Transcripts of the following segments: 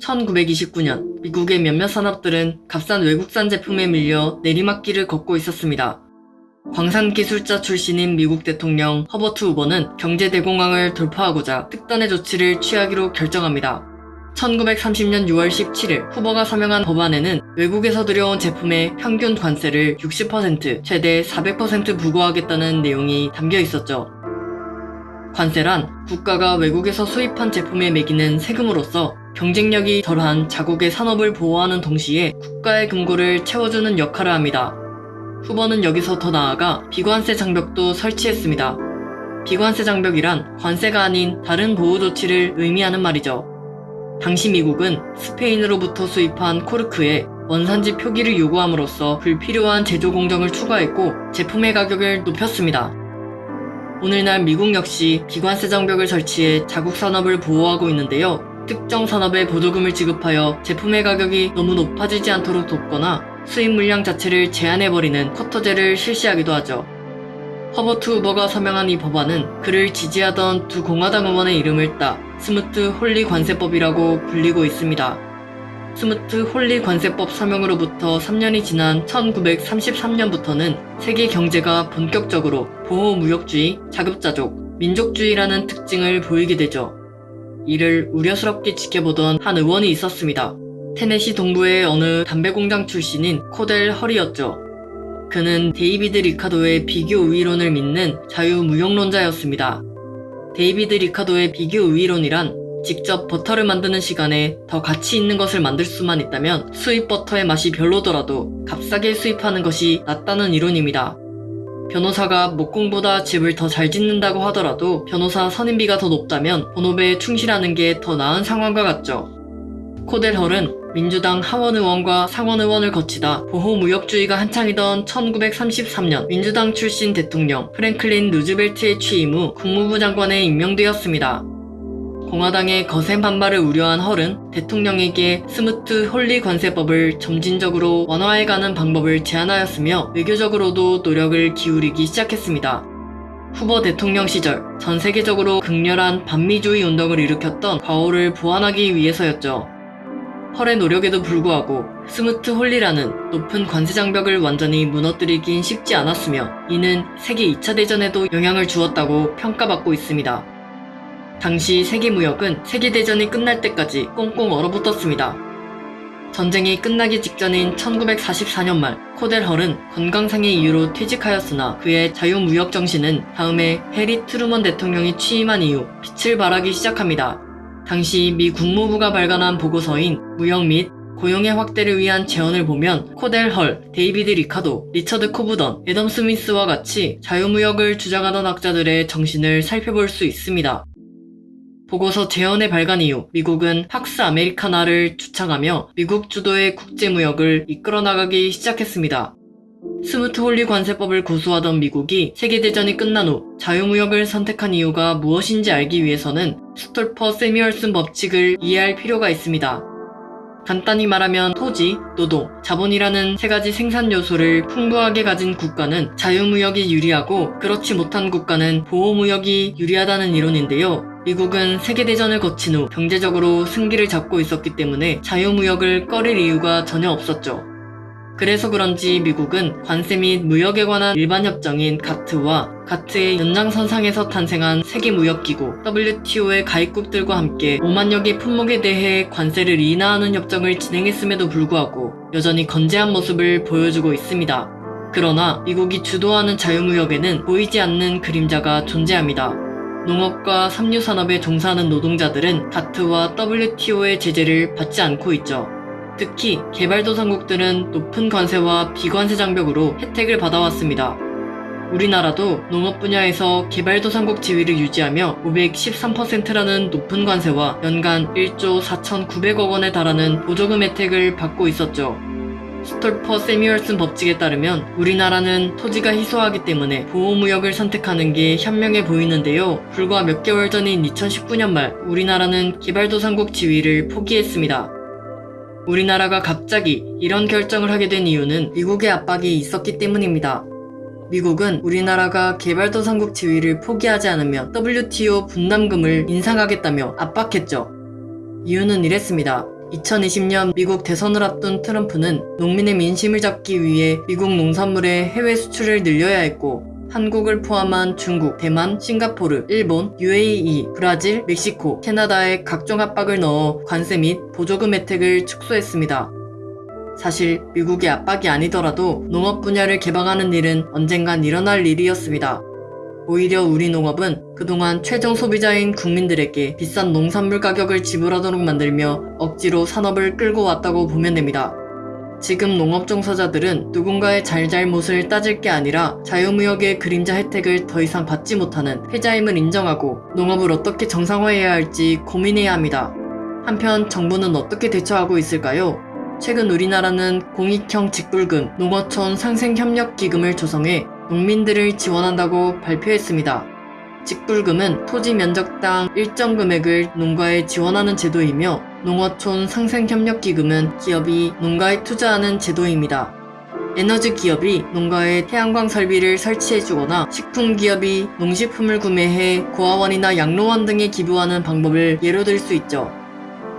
(1929년) 미국의 몇몇 산업들은 값싼 외국산 제품에 밀려 내리막길을 걷고 있었습니다. 광산기술자 출신인 미국 대통령 허버트 후보는 경제대공황을 돌파하고자 특단의 조치를 취하기로 결정합니다. 1930년 6월 17일 후보가 서명한 법안에는 외국에서 들여온 제품의 평균 관세를 60% 최대 400% 부과하겠다는 내용이 담겨 있었죠. 관세란 국가가 외국에서 수입한 제품에 매기는 세금으로서 경쟁력이 덜한 자국의 산업을 보호하는 동시에 국가의 금고를 채워주는 역할을 합니다. 후보는 여기서 더 나아가 비관세 장벽도 설치했습니다. 비관세 장벽이란 관세가 아닌 다른 보호 조치를 의미하는 말이죠. 당시 미국은 스페인으로부터 수입한 코르크에 원산지 표기를 요구함으로써 불필요한 제조 공정을 추가했고 제품의 가격을 높였습니다. 오늘날 미국 역시 비관세 장벽을 설치해 자국 산업을 보호하고 있는데요. 특정 산업에 보조금을 지급하여 제품의 가격이 너무 높아지지 않도록 돕거나 수입 물량 자체를 제한해버리는 쿼터제를 실시하기도 하죠. 허버트 후버가 서명한 이 법안은 그를 지지하던 두 공화당 의원의 이름을 따 스무트 홀리 관세법이라고 불리고 있습니다. 스무트 홀리 관세법 서명으로부터 3년이 지난 1933년부터는 세계 경제가 본격적으로 보호무역주의, 자급자족, 민족주의라는 특징을 보이게 되죠. 이를 우려스럽게 지켜보던 한 의원이 있었습니다. 테네시 동부의 어느 담배 농장 출신인 코델 헐이었죠. 그는 데이비드 리카도의 비교 우위론을 믿는 자유무역론자였습니다. 데이비드 리카도의 비교 우위론이란 직접 버터를 만드는 시간에 더 가치 있는 것을 만들 수만 있다면 수입 버터의 맛이 별로더라도 값싸게 수입하는 것이 낫다는 이론입니다. 변호사가 목공보다 집을 더 잘 짓는다고 하더라도 변호사 선임비가 더 높다면 본업에 충실하는 게 더 나은 상황과 같죠. 코델 헐은 민주당 하원 의원과 상원 의원을 거치다 보호무역주의가 한창이던 1933년 민주당 출신 대통령 프랭클린 루즈벨트의 취임 후 국무부 장관에 임명되었습니다. 공화당의 거센 반발을 우려한 헐은 대통령에게 스무트 홀리 관세법을 점진적으로 완화해가는 방법을 제안하였으며 외교적으로도 노력을 기울이기 시작했습니다. 후버 대통령 시절 전 세계적으로 극렬한 반미주의 운동을 일으켰던 과오를 보완하기 위해서였죠. 헐의 노력에도 불구하고 스무트 홀리라는 높은 관세 장벽을 완전히 무너뜨리긴 쉽지 않았으며 이는 세계 2차 대전에도 영향을 주었다고 평가받고 있습니다. 당시 세계무역은 세계대전이 끝날 때까지 꽁꽁 얼어붙었습니다. 전쟁이 끝나기 직전인 1944년 말 코델 헐은 건강상의 이유로 퇴직하였으나 그의 자유무역 정신은 다음에 해리 트루먼 대통령이 취임한 이후 빛을 발하기 시작합니다. 당시 미 국무부가 발간한 보고서인 무역 및 고용의 확대를 위한 제언을 보면 코델 헐, 데이비드 리카도, 리처드 코브던, 애덤 스미스와 같이 자유무역을 주장하던 학자들의 정신을 살펴볼 수 있습니다. 보고서 제언의 발간 이후 미국은 팍스 아메리카나를 주창하며 미국 주도의 국제무역을 이끌어 나가기 시작했습니다. 스무트 홀리 관세법을 고수하던 미국이 세계대전이 끝난 후 자유무역을 선택한 이유가 무엇인지 알기 위해서는 스톨퍼 새뮤얼슨 법칙을 이해할 필요가 있습니다. 간단히 말하면 토지, 노동, 자본이라는 세 가지 생산 요소를 풍부하게 가진 국가는 자유무역이 유리하고 그렇지 못한 국가는 보호무역이 유리하다는 이론인데요. 미국은 세계대전을 거친 후 경제적으로 승기를 잡고 있었기 때문에 자유무역을 꺼릴 이유가 전혀 없었죠. 그래서 그런지 미국은 관세 및 무역에 관한 일반 협정인 가트와 가트의 연장선상에서 탄생한 세계무역기구 WTO의 가입국들과 함께 5만여 개 품목에 대해 관세를 인하하는 협정을 진행했음에도 불구하고 여전히 건재한 모습을 보여주고 있습니다. 그러나 미국이 주도하는 자유무역에는 보이지 않는 그림자가 존재합니다. 농업과 삼류산업에 종사하는 노동자들은 가트와 WTO의 제재를 받지 않고 있죠. 특히 개발도상국들은 높은 관세와 비관세 장벽으로 혜택을 받아왔습니다. 우리나라도 농업 분야에서 개발도상국 지위를 유지하며 513%라는 높은 관세와 연간 1조 4,900억 원에 달하는 보조금 혜택을 받고 있었죠. 스톨퍼 세미얼슨 법칙에 따르면 우리나라는 토지가 희소하기 때문에 보호무역을 선택하는 게 현명해 보이는데요. 불과 몇 개월 전인 2019년 말 우리나라는 개발도상국 지위를 포기했습니다. 우리나라가 갑자기 이런 결정을 하게 된 이유는 미국의 압박이 있었기 때문입니다. 미국은 우리나라가 개발도상국 지위를 포기하지 않으면 WTO 분담금을 인상하겠다며 압박했죠. 이유는 이랬습니다. 2020년 미국 대선을 앞둔 트럼프는 농민의 민심을 잡기 위해 미국 농산물의 해외 수출을 늘려야 했고 한국을 포함한 중국, 대만, 싱가포르, 일본, UAE, 브라질, 멕시코, 캐나다에 각종 압박을 넣어 관세 및 보조금 혜택을 축소했습니다. 사실 미국의 압박이 아니더라도 농업 분야를 개방하는 일은 언젠간 일어날 일이었습니다. 오히려 우리 농업은 그동안 최종 소비자인 국민들에게 비싼 농산물 가격을 지불하도록 만들며 억지로 산업을 끌고 왔다고 보면 됩니다. 지금 농업 종사자들은 누군가의 잘잘못을 따질 게 아니라 자유무역의 그림자 혜택을 더 이상 받지 못하는 패자임을 인정하고 농업을 어떻게 정상화해야 할지 고민해야 합니다. 한편 정부는 어떻게 대처하고 있을까요? 최근 우리나라는 공익형 직불금, 농어촌 상생협력기금을 조성해 농민들을 지원한다고 발표했습니다. 직불금은 토지 면적당 일정 금액을 농가에 지원하는 제도이며 농어촌 상생협력기금은 기업이 농가에 투자하는 제도입니다. 에너지 기업이 농가에 태양광 설비를 설치해주거나 식품 기업이 농식품을 구매해 고아원이나 양로원 등에 기부하는 방법을 예로 들 수 있죠.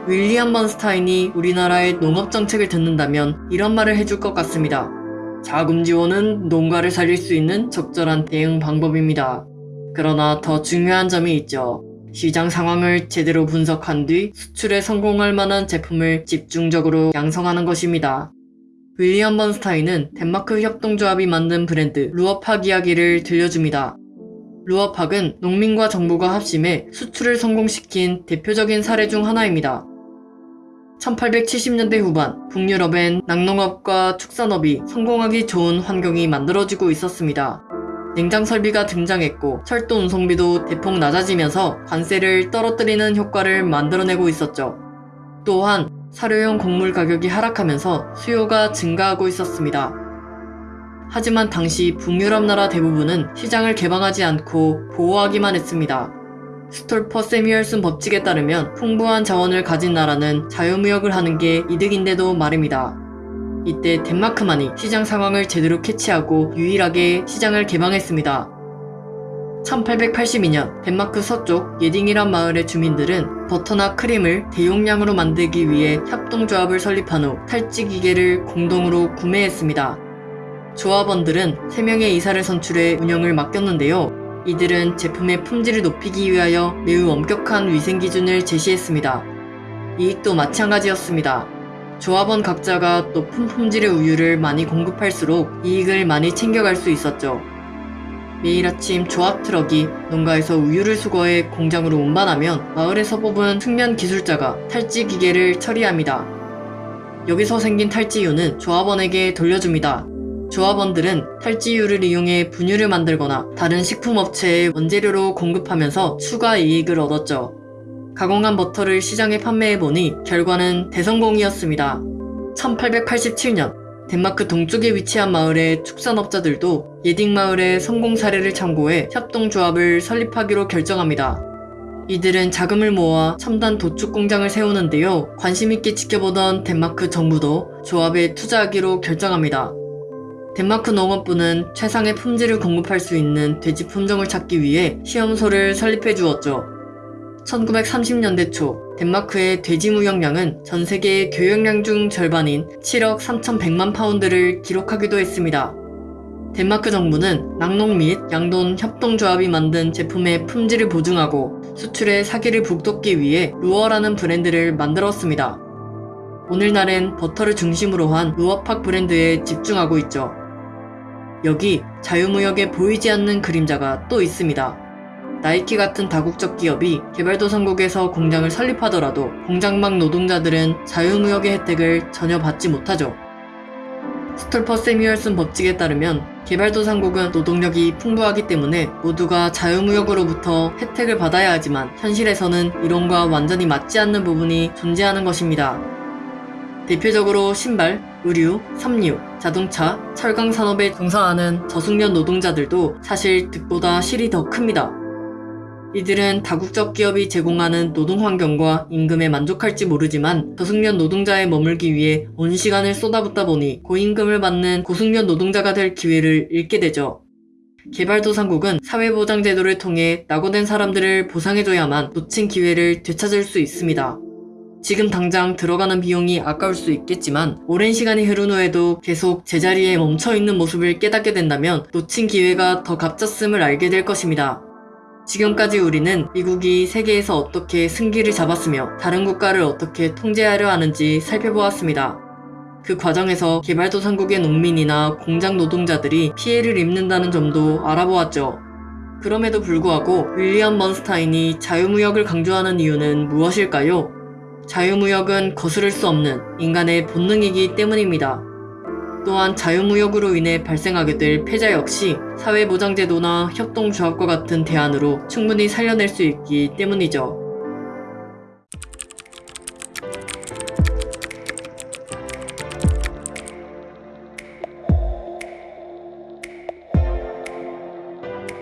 윌리엄 번스타인이 우리나라의 농업 정책을 듣는다면 이런 말을 해줄 것 같습니다. 자금 지원은 농가를 살릴 수 있는 적절한 대응 방법입니다. 그러나 더 중요한 점이 있죠. 시장 상황을 제대로 분석한 뒤 수출에 성공할 만한 제품을 집중적으로 양성하는 것입니다. 윌리엄 번스타인은 덴마크 협동조합이 만든 브랜드 루어팍 이야기를 들려줍니다. 루어팍은 농민과 정부가 합심해 수출을 성공시킨 대표적인 사례 중 하나입니다. 1870년대 후반 북유럽엔 낙농업과 축산업이 성공하기 좋은 환경이 만들어지고 있었습니다. 냉장 설비가 등장했고 철도 운송비도 대폭 낮아지면서 관세를 떨어뜨리는 효과를 만들어내고 있었죠. 또한 사료용 곡물 가격이 하락하면서 수요가 증가하고 있었습니다. 하지만 당시 북유럽 나라 대부분은 시장을 개방하지 않고 보호하기만 했습니다. 스톨퍼 새뮤얼슨 법칙에 따르면 풍부한 자원을 가진 나라는 자유무역을 하는 게 이득인데도 말입니다. 이때 덴마크만이 시장 상황을 제대로 캐치하고 유일하게 시장을 개방했습니다. 1882년 덴마크 서쪽 예딩이란 마을의 주민들은 버터나 크림을 대용량으로 만들기 위해 협동조합을 설립한 후 탈지 기계를 공동으로 구매했습니다. 조합원들은 3명의 이사를 선출해 운영을 맡겼는데요. 이들은 제품의 품질을 높이기 위하여 매우 엄격한 위생 기준을 제시했습니다. 이익도 마찬가지였습니다. 조합원 각자가 높은 품질의 우유를 많이 공급할수록 이익을 많이 챙겨갈 수 있었죠. 매일 아침 조합 트럭이 농가에서 우유를 수거해 공장으로 운반하면 마을에서 뽑은 숙련 기술자가 탈지 기계를 처리합니다. 여기서 생긴 탈지유는 조합원에게 돌려줍니다. 조합원들은 탈지유를 이용해 분유를 만들거나 다른 식품업체에 원재료로 공급하면서 추가 이익을 얻었죠. 가공한 버터를 시장에 판매해보니 결과는 대성공이었습니다. 1887년 덴마크 동쪽에 위치한 마을의 축산업자들도 예딩 마을의 성공 사례를 참고해 협동조합을 설립하기로 결정합니다. 이들은 자금을 모아 첨단 도축 공장을 세우는데요. 관심있게 지켜보던 덴마크 정부도 조합에 투자하기로 결정합니다. 덴마크 농업부는 최상의 품질을 공급할 수 있는 돼지 품종을 찾기 위해 시험소를 설립해 주었죠. 1930년대 초 덴마크의 돼지 무역량은 전 세계의 교역량 중 절반인 7억 3,100만 파운드를 기록하기도 했습니다. 덴마크 정부는 낙농 및 양돈 협동조합이 만든 제품의 품질을 보증하고 수출의 사기를 북돋기 위해 루어라는 브랜드를 만들었습니다. 오늘날엔 버터를 중심으로 한 루어팍 브랜드에 집중하고 있죠. 여기 자유무역에 보이지 않는 그림자가 또 있습니다. 나이키 같은 다국적 기업이 개발도상국에서 공장을 설립하더라도 공장 막노동자들은 자유무역의 혜택을 전혀 받지 못하죠. 스톨퍼 새뮤얼슨 법칙에 따르면 개발도상국은 노동력이 풍부하기 때문에 모두가 자유무역으로부터 혜택을 받아야 하지만 현실에서는 이론과 완전히 맞지 않는 부분이 존재하는 것입니다. 대표적으로 신발, 의류, 섬유, 자동차, 철강 산업에 종사하는 저숙련 노동자들도 사실 득보다 실이 더 큽니다. 이들은 다국적 기업이 제공하는 노동 환경과 임금에 만족할지 모르지만 저숙련 노동자에 머물기 위해 온 시간을 쏟아붓다 보니 고임금을 받는 고숙련 노동자가 될 기회를 잃게 되죠. 개발도상국은 사회보장제도를 통해 낙오된 사람들을 보상해줘야만 놓친 기회를 되찾을 수 있습니다. 지금 당장 들어가는 비용이 아까울 수 있겠지만 오랜 시간이 흐른 후에도 계속 제자리에 멈춰있는 모습을 깨닫게 된다면 놓친 기회가 더 값졌음을 알게 될 것입니다. 지금까지 우리는 미국이 세계에서 어떻게 승기를 잡았으며 다른 국가를 어떻게 통제하려 하는지 살펴보았습니다. 그 과정에서 개발도상국의 농민이나 공장 노동자들이 피해를 입는다는 점도 알아보았죠. 그럼에도 불구하고 윌리엄 번스타인이 자유무역을 강조하는 이유는 무엇일까요? 자유무역은 거스를 수 없는 인간의 본능이기 때문입니다. 또한 자유무역으로 인해 발생하게 될 패자 역시 사회보장제도나 협동조합과 같은 대안으로 충분히 살려낼 수 있기 때문이죠.